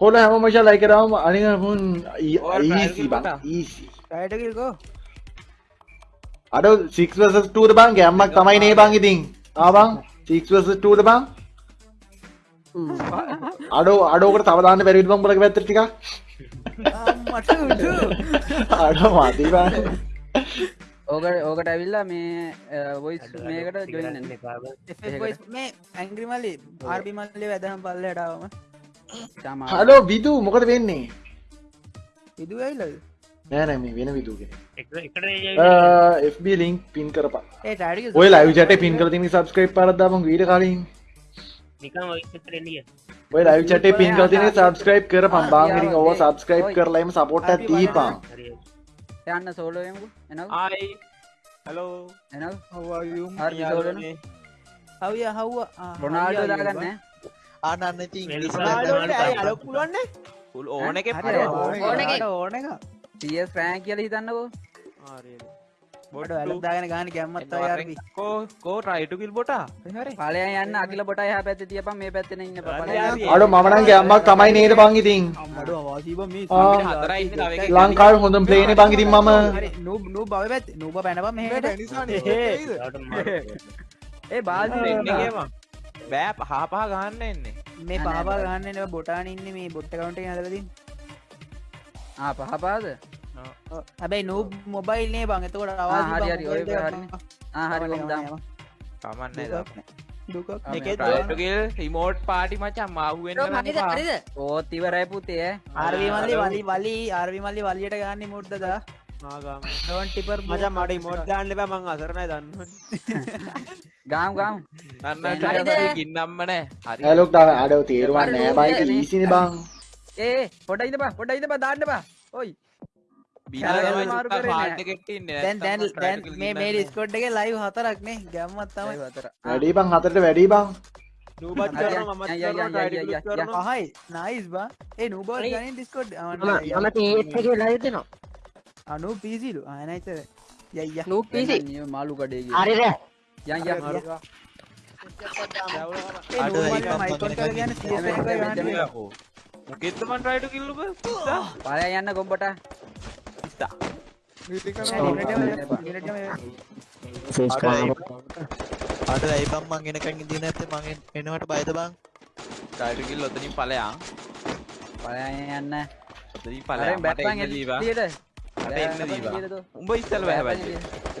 කොල හැම මච ලයි කරාම අනික මුන් ඔයාලා try ඊසි බං. කරලා ඊසි. රයිට කිල්කෝ අඩ සික්වස ටූට බං? ගැම්මක් තමයි නේ බං ඉතින්. ආබං සික්වස ටූට බං? අඩෝ අඩෝකට තවදාන්න පැරිවිට බං බලක පැත්තර ටික මට උඩු අඩ මදී බං. ඕකට ඕකට ඇවිල්ලා මේ වොයිස් මේකට ජොයින්න මේ ඇංග්‍රිමල්ලි ආර්බිමල්ලි වැදහම් පල්ල චමා හලෝ විදු මොකද වෙන්නේ? විදු ඇයිලද නෑනැම වෙන විදුගෙන එකට FB ලින්ක් පින් කරපා ඔය ලයිවිචට පින් කර තිමි සබස්ක්‍රයිප් පරදම වීඩ කලින්. ඔය ලයිවිචට පින් කරතින සබස්ක්‍රයිප් කර පම්බාගරින් ඔව සබස්ක්‍රයිප් කරලයිම සපොට්ට දීපා යන්න ආයි හලෝ සෝලන හවිය හව්ව රොනාල්ඩ දාගන්න ආනන්න ඉතින් අල පුළුවන්න ඕන එක ඕන එක. ඕන එක. තියස් ප්‍රෑන් කියල හිතන්නකෝ. බොඩ ඇලදාගෙන ගාන ගැම්මත් කෝ කෝ රයිටුකිල් බොටා හරි පලය යන්න අකිල බොට හ පැත්ත තියප මේ පැත්තන ඉන්න අඩ මනන් ගැම්මක් තමයි නේද එකක් ලංකාව හොඳම් පලේන බංගිතින් මම. නූ බව පැත් නූබ මෙහට. ඒ බාධ එන්නගේම බෑ පහපහ ගන්න එන්නේ. මේ පාපා ගන්න බොටාන ඉන්න මේ බොට්ට කවුන්ට හදලදී පහපාද හැබැයි නූ මොබයිල් නේ බං. එතකොට හරි, හරි, ඔය හරි. හරි ොදම්. කමන්න දුක රයිටුකිල් හිමෝට් පාටි මචා මාහුවෙන් ඕතිවරයි පුතේ ආර්වි මල්ලි වලි වලි ආර්වි මල්ලි වලියට ගන්න මුට්ටද ටිපර් මචා මට ඉමෝට් දාන්න එපා මං අසරණයි දන්න ගාම් ගාම්. ගින්නම්මනෑ හරි. ඇලොක් අඩව තේරුවන් නෑ. බයික ලීසින බං. ඒ පොඩයිද බා පොඩයිද බා දාන්න බා. ඔයි. මේ මේ ඩිස්කොඩ් එක ලයිව් හතරක් නේ. ගැම්මත් තමයි. හතර වැඩි බං හතරට වැඩි බං. පහයි නයිස් බා. ඒ. ගනින් ඩිස්කොඩ් මම තේත් එක ලයිව් දෙනවා. අනු පිසිලු ආනයිතර යයිය නූ පිසි මාලු කඩේ හරිද යන් යන් ගන්න මොකෙත්තමන් රයිටු කිල්ලුබ පලය යන්න කොම්බට අට ඇයිබම් මං එනකන් ඉදින ඇත මං එනවට බයිද බං රයිටුකිල් ඔතනින් පලයන් පලය යන්න ඔතනින් පල පලයන් මට එන්න දීවා මට එන්න දීවා උඹ ඉස්සල් වැහැබැයි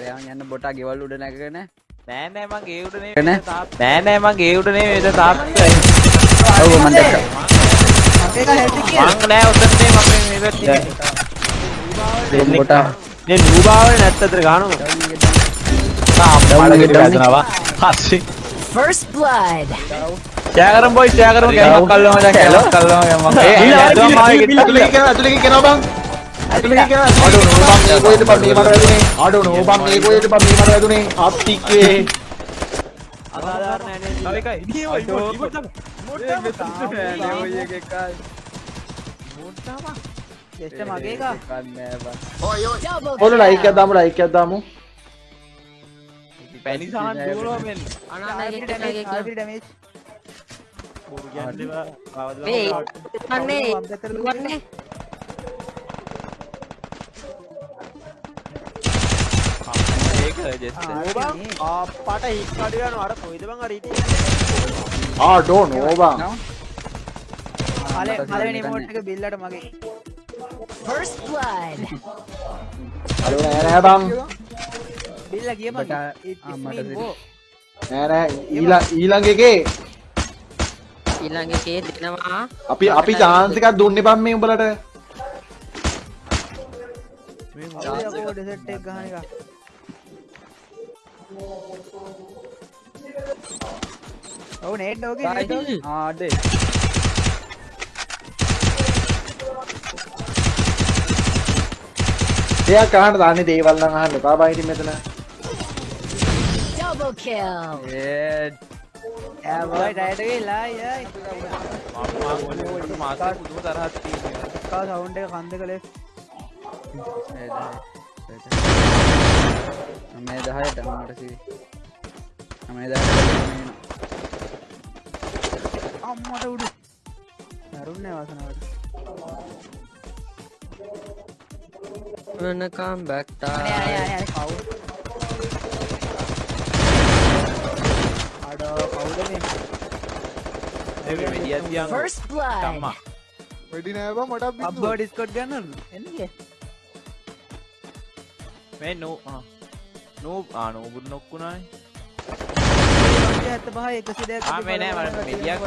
පලයන් යන්න බොටා ගෙවල් උඩ නැකරන නෑ නෑ මං ඒ උඩනේ එන? නෑ නෑ මං ඒ උඩනේ වේද තාත්තයි ඔව මන් දැක්ක. මං නෑ උතන්නේ මම මේ පැත්තේ බොටා. මේ නූබාවල නැත්තතර ගානු මලගෙට වැදනවා. හස්සේ First blood. ෂෑකරම් බොයි ෂෑකරම් ගෑමක් කල්ලම දැන් කැලෝ. කල්ලම ගෑමක් ඒ ඇතුලේ කෙන ඇතුලේ කෙන බං අඩෝ නෝ බං මේ කොහෙද බං මේ මට වැදුනේ අඩෝ නෝ බං මේ කොහෙද බං මේ මට වැදුනේ අප්ටික්කේ අසාධාරණ තව එකයි ඉතින් අඩෝ. ඉවොට් ෙස්ට මගේ එක double ඔන්න ලයික් එකක් දාමු ලයික් එකක් දාමු පැණි සහන් දුවනවා මෙන්න ආර්වි ඩැමේජ් මේ වන්නේ වන්නේ ඒක ජෙස්ට් අපට හික්කඩයන අර කොයිද බං අරීට ආඩෝ නෝ? බං පල පලනි මෝට් එක බිල්ලට මගේ. First blood. අඩෝ නෑ බං බිල්ල ආ, මට නෑ නෑ ඊළඟ ඊළඟ එකේ. ඊළඟ එකේ දෙනවා. අපි අපි chance එකක් දුන්නේ බං මේ උඹලට. ඩෙසට් එක ගහන එක ඔවු නේට් ඕකේ නේට් ඕකේ ආඩේ එයා කහන්න දාන්නේ දේවල් නම් අහන්න? එපා බං ඉතින් මෙතන. Double kill. ඒ ඈ බයි ඩයට් එකේ ලා යයි මාස පුදුම තරහක් තියෙනවා. කා සවුන්ඩ් එක කන් දෙක ලෙෆ්ට් මේ දහයට මට සි මේ දහයට අම්මට උඩු. මරුන්නේ වාසනාවට. Wanna come back අනේ අනේ time. අනේ අනේ කවුද? අඩෝ කවුද මේ? First blood. වෙඩි නෑ බං බින්දුව. අබ්බෝ ඩිස්කෝඩ් ගන්න එන්නේ. මේ නෝ ආ. නෝ ආ නෝබුත් නොක්කුණානේ. ඇත්ත පහ එකසි මෙඩියක්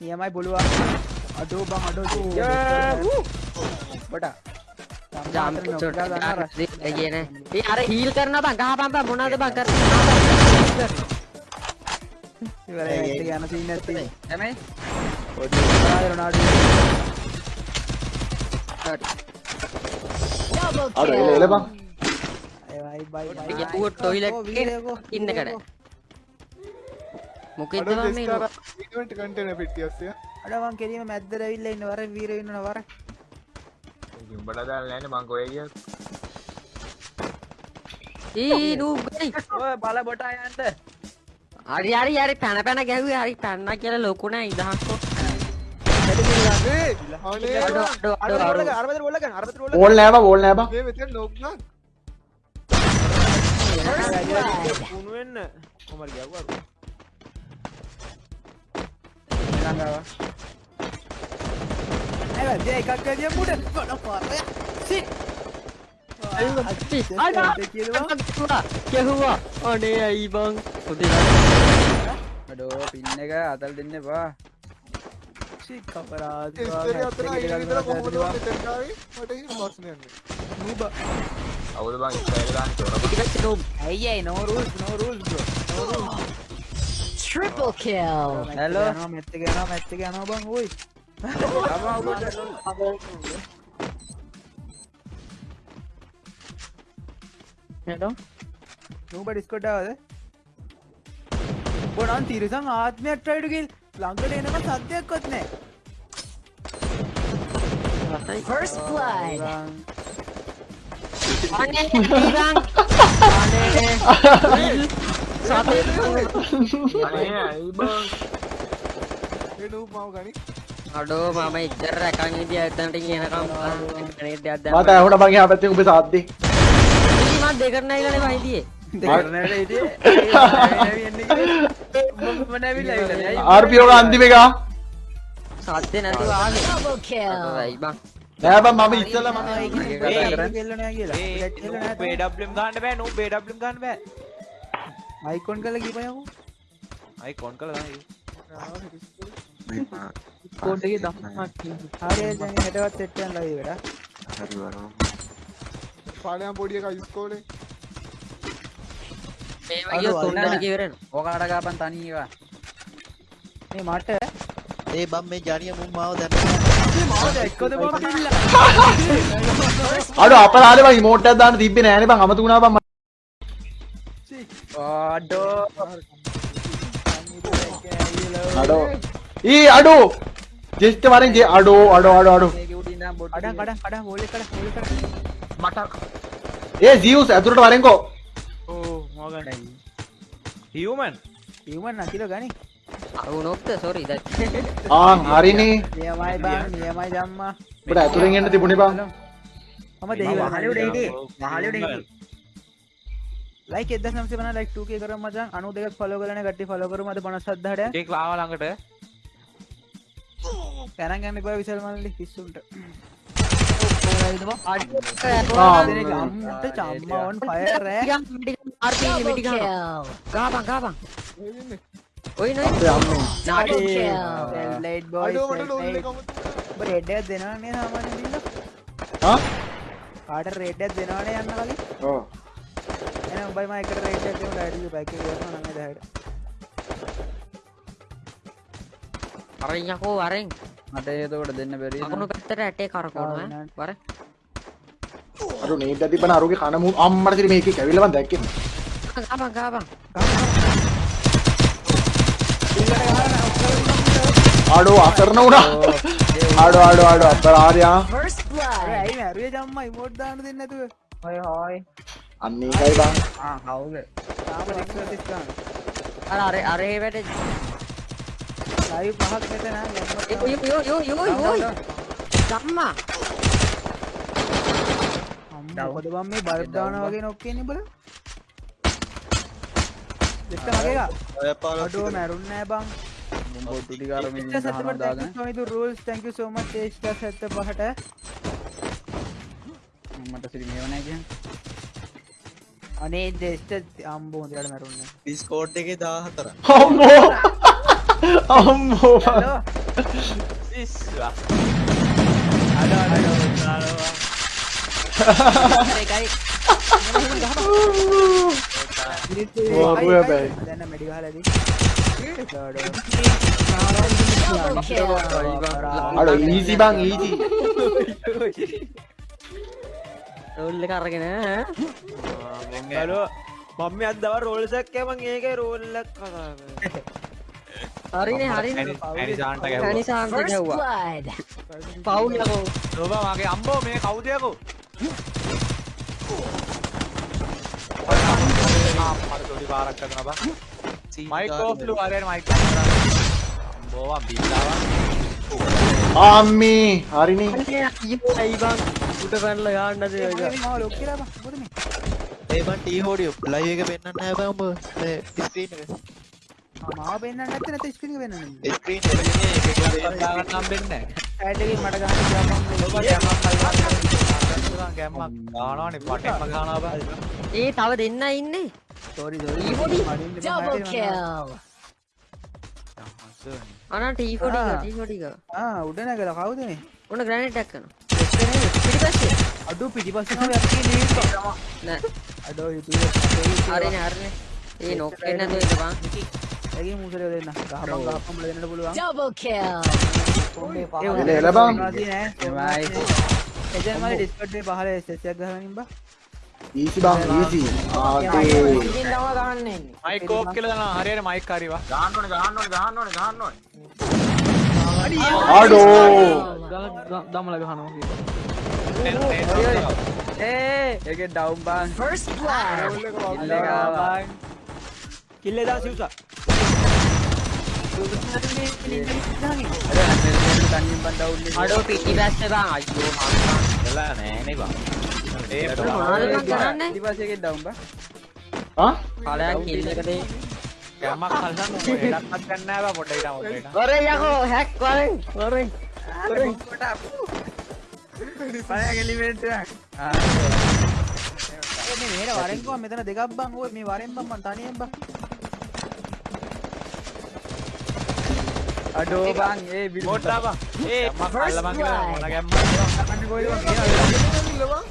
නියමයි බොලුවා. අඩෝ බං අඩෝ බට. කියන. ඒ අර හීල් කරනවා බං ගහපන් බං මොනවද බං කරන්නේ? ඉවරයි ඇත්ත යන සීන් නැති එමේ රොනාල්ඩෝ. Double අර එල එල බං. බයි අපි ගැහුවොත් toilet එකේ ඉන්නකඩ. මොකෙද මේ ඉවෙන්ට් කන්ටේනර් පිටියස්සිය. අඩ මං කෙලිම මැද්දට ඇවිල්ලා ඉන්න වර වීර ඉන්නන වර උඹලා දාලා නැන්නේ මං කොහෙ ගියත්. ඊ නූ ගයි. ඔය බල බොටා යන්න හරි හරි හරි පැන පැන ගැහුවේ හරි පැන්න කියලා ලොකු නෑ ඉදහක්කො. ඕල් නෑ බං ඕල් නෑ බං. මේ මෙතන නොක් නක් First blood. කුණු වෙන්න කොමල් ගියවුවා ලංගාව ඇව දෙය එකක් ඇදිය මුඩ ගොඩ පාරය සිත් ගැහුවා අනේ ඇයි බං හොදේ අඩෝ පින්න එක අතල් දෙන්න එපා සිත් කපරාද ඉස්තරි අතන අයින විතර කොහොමද මෙතෙන් ආවේ? මට එහෙම ප්‍රශ්නයක් නෑ. නූබ අවුද බං ඉස්සරහ දාන්න තොරප. ඇයි ඇයි no rules no rules Triple kill. Hello මෙත්ත යනවා මෙත්ත යනවා බං ඕයි හෙලෝ නූබ ඩිස්කෝඩ් ආවද බොනන් තිරසං ආත්මයක් ට්‍රයිඩ් ගිල් ළඟට එනකම් සද්දයක්වත් නැහැ First blood. බං. අනේ බං අනේ සතේ අනේ ඇයි බං. ඒ නූ මාව ගනි. අඩෝ මම ඉච්චර රැකන් ඉදිය ඇත්තන්ට කියනකම් අනේ දෙයක් දැන් මට ඇහුණා බං එහා පැත්තේ උඹේ සාද්දේ. මම දෙකට නැයිලානේ මම හිටියේ දෙකරනට හිටියේ මම නැවිලා ඉන්නේ ඇයි ආර්පියෝ ගා අන්තිම එක. සත්‍ය නැතුව ආවේ Double kill. ඇයි බං නෑ බං මම ඉස්සෙල්ලා මම කෙල්ල නෑ කියලා ඒ කෙල්ල නෝ BWM ගන්න බෑ නෝ BWM ගන්න බෑ. මයිකොන් කරලා ගිපයමු අයි කොන් කළා දාන්න. කෝඩ් එකේ දම්මක් හරි දැන් හෙටවත් සෙට් යන ලයිව් එකට පාඩම් පොඩි එකා ඉස්කෝලේ. මේ වගේ තුන්දෙනෙක් ඉවරන ඕකාට ගාපන් තනීවා මේ මට ඒ බම් මේ ජනිය මුන් මාව දැන්න මාව එක්කද බං පිල්ල අඩෝ අපරාලේ බං ඉමෝට් එකක් දාන්න තිබ්බේ නෑනේ බං අමතු වුණා බං. අඩෝ අඩෝ. ඊ අඩෝ. ජෙස්ට් වරෙන් ජේ අඩෝ අඩෝ අඩෝ අඩෝ. මේක උඩින් ඉඳන් බොට් කඩන් කඩන් කඩන් හෝල් එක කඩන් හෝල් එක කඩන් මට ඒ ජීවුස් ඇතුළට වරෙන්කෝ. ඕ මොකද? හියුමන් හියුමන් නකිලෝ ගනි අරුණොක්ද සෝරි දැන්. ආන් හරිනේ. නියමයි බං නියමයි ජම්මා. ඔබට ඇතුලෙන් එන්න තිබුණේ බං. මම දෙහිවල මහලි උඩ හිටියේ. මහලි උඩ හිටියේ. ලයික් 1950 ලයික් 2k කරමු මචං. 92ක් ෆලෝ කරලා නේ කට්ටිය ෆලෝ කරමු. අද 57 දහඩ ඒක ආව ළඟට. ගණන් ගන්න එපා විසල් මල්ලි කිස්සුන්ට ආ. අම්මට චම්මා on fire රෑ. ගාපන් ගාපන් ඔයි නෝ අපේ අම්මෝ. Double Nice. kill. Light boy අඩෝ මට ඩෝල් එක අමතු. ඔබ රෙඩ් එකක් දෙනවනේ සාමාන්‍යයෙන් දින්න හා? කාට රෙඩ් එකක් දෙනවනේ යන්න කලින් ඔව්. එහෙනම් උඹයි මම එකට රෙඩ් එකක් දෙමු ඩයිඩි බයික් එක ගියම නම් එදාට අරින් යකෝ අරින් මට එතකොට දෙන්න බැරි අකුණු පැත්තට ඇටේ කරකවනවා. වර අරු නේද තිබ්බන අරුගේ කන මු අම්මට තිරි මේකේ කැවිල්ල මන් දැක්කේ. ගාපන් ගාපන් අඩෝ අසරණ වුණා. අපරාධයා. First අර blood. ඇයි මැරුවේ ජම්මා ඉමෝට් දාන්න දෙන්නේ නැතුව හොය හොය අන්න ඒකයි බං. ආ කවුද තාම රික්ස් තිස් ගන්න අර අර අරේ වැඩ ලයිව් පහක් මෙතන යෝ යෝ යෝ යෝ යෝ ගම්මා මොකද බං මේ බල්බ් දානවා වගේ නොක් කියන්නේ බල දෙත්ත මගේ එකා ඔය මැරුන්නේ නෑ බං බොට්ටු ටික අර මිනිහ Just set the ගහනවා button. දාගෙන Thank you, Tony, the rules. Thank you so much. H plus set the පහට. මට සිරි මේව නැහැ කියන්නේ අනේ දෙස්ට අම්බෝ හොඳට මැරුන්නේ. ඩිස්කෝඩ් එකේ 14 අම්මෝ අම්මෝ Hello. අඩ අඩ දානවා එකයි. ඕ, අඩ ඊසි බං ඊසි රෝල් එක අරගෙන ඈ. බලෝ මම මේ අද දවල් රෝල් එකක් කෑ මං ඒකේ රෝල් එකක් කතා කරේ හරිනේ ගැහුවා පැනිසාන්ට ගැව්වා පවුල් යකෝ ඔබ මගේ අම්බෝ මේ කවුද යකෝ පරතොඩි පාරක් කරන බා මයික් ඕෆ්ලු අරගෙන මයික් අම්බෝවා බිල්ලාවා අම්මී හරිනේ ඇයි බං උඩ පැනලා යන්නද ඒක මම ලොක් කියලා බං. මොකද මේ? ඒ බන් ටී හෝඩිය ලයිව් එක පෙන්වන්න නැහැ බං උඹ මේ ස්ක්‍රීන් එක ආ, මාව පෙන්නන්න නැත්නම් නැත්නම් ස්ක්‍රීන් එක පෙන්නන්න. ස්ක්‍රීන් එක නේ ඒක දාගන්න නම් දෙන්නේ ඇඩ් එකෙන් මට ගන්න කියලා බං. නැහැ ගැම්මක් ගානවනේ පටෙන්ම ගානවා බා ඒ තව දෙන්න ඉන්නේ. ඩබල් කිල් අනා ටී40 ආ. ටී40 ආ, උඩ නැගලා කවුද මේ? උන ග්‍රැනේට් එකක් කරනවා පිටිපස්සේ අඩෝ. නෑ අඩෝ. හරිනේ හරිනේ ඒ නොක් වෙන්න නැතුව ඉන්න බං ඇගේ මුසලේ දෙන්න. ගහපන් ගහපන් බල දෙන්නට පුළුවන්. ඩබල් කිල් එල එල බං එජන් මගේ ඩිස්කෝඩ් එකේ පහල ගහගෙන ඉන්න බා. ඊසි බං ඊසි ආතේ මයික් ඕෆ් කියලා දානවා. හරියට මයික් හරිවා. අඩෝ දමල ගහනවා ඒ ඒකේ ඩවුන් බං. ෆර්ස්ට් බ්ලඩ් කිල්ලේ දා සිව්සා අඩෝ පිටිපස්සේ බං අයියෝ එලා නෑනේ බං ඒ මොනවද බං කරන්නේ ඊපස්සේ ඒකේ ඩවුන් බා. ආ කාලයක් කිල් එක දෙයි ගැම්මක් හල්ලන්න ඕනේ එඩක්වත් ගන්න නෑ බා පොඩ්ඩක් ඉතම පොඩ්ඩක් වරේ යකෝ හැක් වරෙන් වරෙන් පළයන් එලිමෙන්ට් එක. මේ මෙහෙර වරෙන් කොහම මෙතන දෙකක් බං ඔය මේ වරෙන් බං මං තනියෙන් බං. අඩෝ බං ඒ බිල් පොඩ්ඩක් බං ඒ ගැම්මක් හල්ල බං කියලා මොන ගැම්මක්ද අන්න කොයිද බං කියනවා.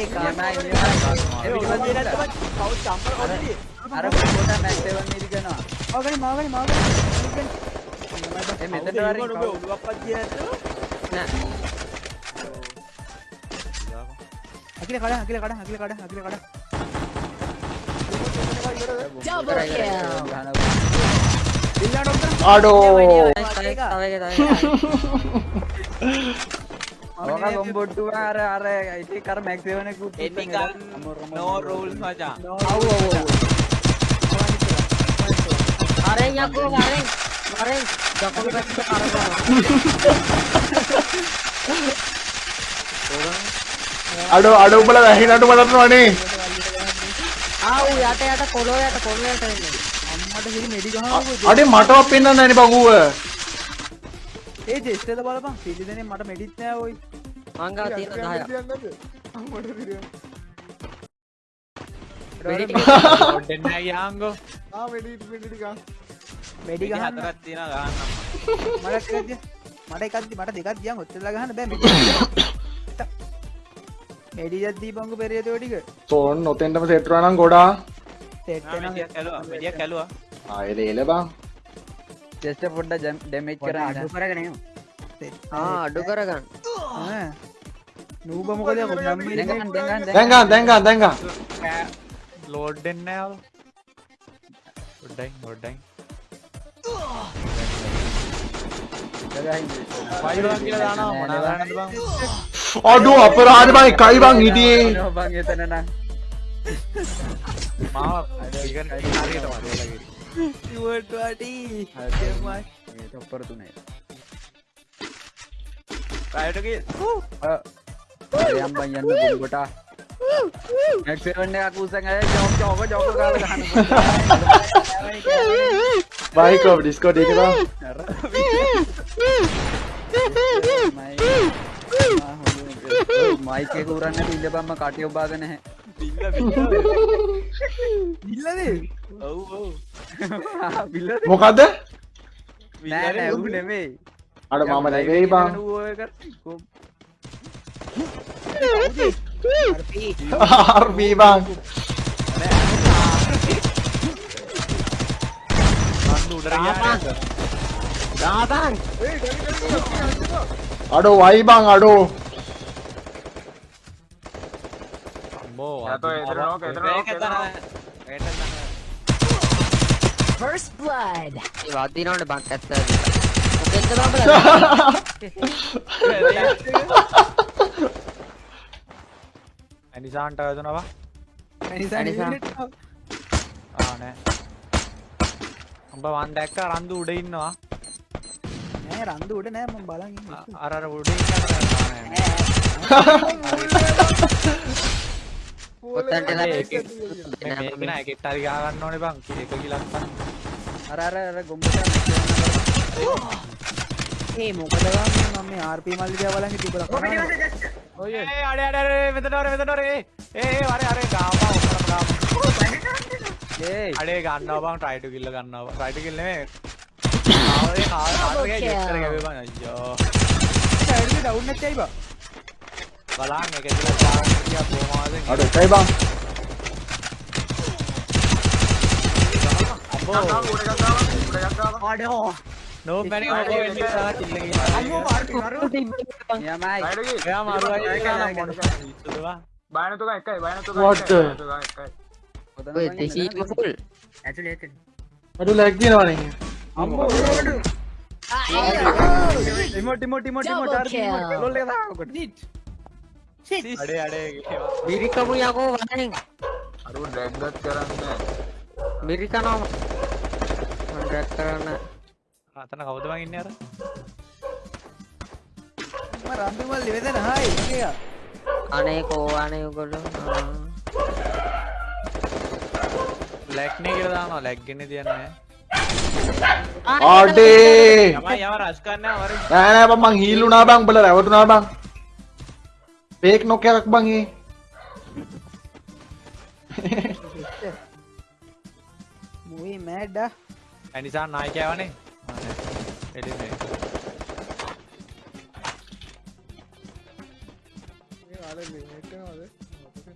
එකක්. අර පොට මැක්ස් 7 මිලි කරනවා. මාගනි මාගනි. ඒ මෙතනට වරෙන් ඔබ ඔළුවක්වත් දිය නැත්නම් නෑ අකිල කඩ අකිල කඩ අකිල කඩ අකිල කඩ. ඩබල් කිල් අඩෝ බොම්බොට්ටු අර අර ඉතින් කර මැක්ස් 7 එකකුත් නෝ රූල්ස් මචං අව් අව් අව්. වරෙන් යකෝ වරෙන් වරෙන් දකුණු පැත්තට කරගන්න අඩෝ අඩ උඹල වැහිනට බලන්නවනේ ආව් යට යට කොළො යට කොළො යට එන්නේ අම්මට හිරි මෙඩි ගහනවා. අඩේ මටවත් පෙන්වන්න නැනේ බං ඌව ඒ ජෙස්ටද බලපන්. පිළි දෙනේ මට මෙඩිත් නෑ ඔයි. මංගා තියෙන 10ක් වෙඩි ටික. පොඩ්ඩෙන් නෑ. යාංගෝ මෙඩි ගහන්න. හතරක් තියෙනවා ගහන්න මට එකක් දිය. මට එකක් දි මට දෙකක් දියන් ඔච්චරලා ගහන්න බෑ මෙඩි. මෙඩි දෙයක් දීපන්කෝ පෙරියතෝ ටික. තෝන් නොතෙන්ටම සෙට් වෙනවා නම් ගොඩා සෙට් වෙනවා. මෙඩියක් ඇලුවා මෙඩියක් ආ එල එල චෙස්ට පොඩ්ඩ ඩැමෙක් කර අඩු කරගන අඩු කරගන්න. නූබ මොකද දැඟ දැඟ දැඟ ලෝඩ්ඩෙන්න ොඩ්ඩයි හොඩ්ඩයි අඩු අපරාධ බයි කයිබං හිටියේ. බං එතනන මා भाई को डिस्को देख रहा माइक के गुरन ने पीले बाम काटे बागन है මොකක්ද නෑ නෑ ඌ නෙමෙයි. අඩ මම නැවෙයි බං. ආර්බී බං. අඩෝ වයි බං අඩෝ First blood. ඒ වදිනවනේ බං ඇත්ත මොකෙන්ද බං ඇනිසාන්ට වැදනවා ඇනිසා. ආනෑ උඹ වන් දැක්ක රන්දු උඩ ඉන්නවා නෑ රන්දු උඩ නෑ මම බලන් ඉන්නේ අ- අර අර උඩ ඉන්න හරි ගාගන්න ඕනේ බං එක කිලක් අර අර අර ගොම්බට ඒ මොකද මම මේ RP මල්ලි දිහා බලන් හිටියේ බලන්න ඔය ඒ අඩේ අඩේ මෙතන ඔරේ මෙතන ඔරේ ඒ ඒ වරේ අරේ ගාපා ඔක්කොම ගාපා ඒ. අඩේ ගන්නවා බං try to kill ගන්නවා try to kill නෙමෙයි. ආවේ ආවේ ජෙක්ටර ගෙවේ බං. අයියෝ. සයිඩ් එක ඩවුන් නැච්චයි බං? බලන්න එක කියලා ගාන කියා කොහොමද අඩෝ එකයි බං නෝ බැනි ඔය වෙන්නේ සාලා කිල්ල ගියා යමයි එයා මාරුවයි කියලා මොනවා බයනතුක එකයි බයනතුක What the? ඔය දෙහි ෆුල් ඇතුලේ ඇතුලේ අඩු ලැග් වෙනවනේ රිමෝට් රිමෝට් රිමෝට් රිමෝට් අර රිමෝට් ලොල් එක දාකොට අඩේ අඩේ මිරිකමු යකෝ වදෙන් අරු ඩ්‍රැග්ගත් කරන්න මිරිකනවා මම ඩ්‍රැග් කරන්න අතන කවුද බං ඉන්නේ අර මම රන්දු මල්ලි වෙදෙන හායි කියා අනේ කෝ අනේ උගොල්ලෝ ආ. ලැග් නේ කියලා දානවා ලැග් ගෙන්නේ තියන්නේ අඩේ යමයි යම රස් කරන්න වර නෑ නෑ මං හීල් වුණා බං උඹලා රැවටුණා බං ෆේක් නොක් එකක් බං ඒ මුයි මෑඩ්ඩා ඇනිසා නායකයාවනේ එඩිනේ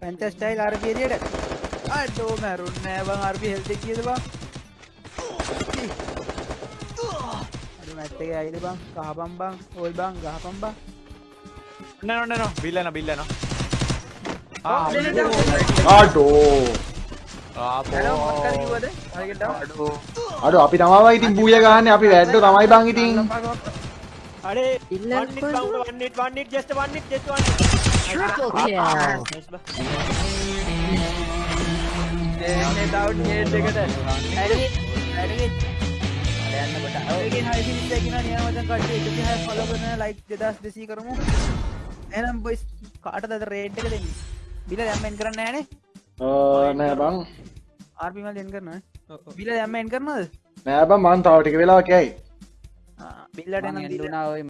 පැන්ච ස්ටයිල් RP එළියට අඩෝ මැරුන් නෑ බං RP හෙල්ත් කීයද බං අඩු මැට් එකේ අයිද බං කහපම් බං ඕයි බං ගහපම් බං අඩෝ හැලෝ මොකක් කර කිව්වද හරියට අඩෝ අපි තමයිවා ඉතින් බූය ගහන්නේ අපි වැද්දෝ තමයි බං ඉතින් අඩේ ඉල්ලන්න one hit count one hit one hit just one hit just one hit Triple kill. Nice බා. එන්නේ ඩවුන් හේඩ් එකට ඇඩි ඇඩි යන්න කොට ඔයගේ හයි ෆිනිෂ් එකේ කියනවා නියම වචන කට්ටිය 106 ෆලෝ කරන ලයික් 2200 කරමු එහෙනම් බොයිස් කාටද රේට් එක දෙන්නේ? බිල දැම්ම එන් කරන්නේ නැහනේ නෑ බං. RP මල් එන් කරනවා බිල දැම්ම එන් කරනවද? නෑ බං මං තව ටික වෙලාවක් යයි. බිල්ලට එනම් ඔය